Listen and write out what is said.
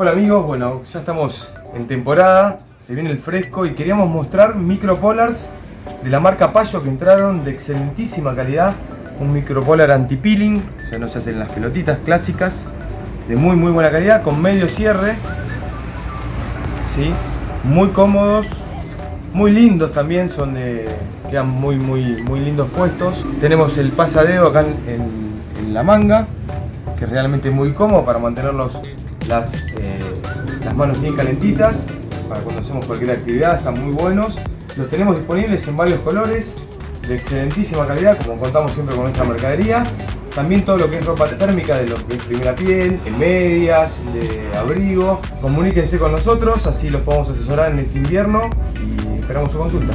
Hola amigos, bueno, ya estamos en temporada, se viene el fresco y queríamos mostrar micropolars de la marca Payo que entraron de excelentísima calidad. Un micropolar anti-peeling, o sea no se hacen las pelotitas clásicas, de muy muy buena calidad, con medio cierre. ¿sí? Muy cómodos, muy lindos también, son de, quedan muy muy muy lindos puestos. Tenemos el pasadeo acá en, la manga, que es realmente muy cómodo para mantenerlos las, eh, las manos bien calentitas para cuando hacemos cualquier actividad, están muy buenos. Los tenemos disponibles en varios colores, de excelentísima calidad, como contamos siempre con nuestra mercadería. También todo lo que es ropa térmica de es primera piel, en medias, de abrigo. Comuníquense con nosotros, así los podemos asesorar en este invierno y esperamos su consulta.